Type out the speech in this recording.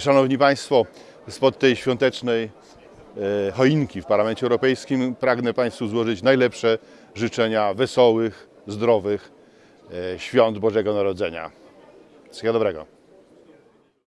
Szanowni Państwo, spod tej świątecznej e, choinki w Parlamencie Europejskim pragnę Państwu złożyć najlepsze życzenia wesołych, zdrowych e, świąt Bożego Narodzenia. Wszystkiego dobrego.